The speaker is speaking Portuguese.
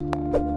Música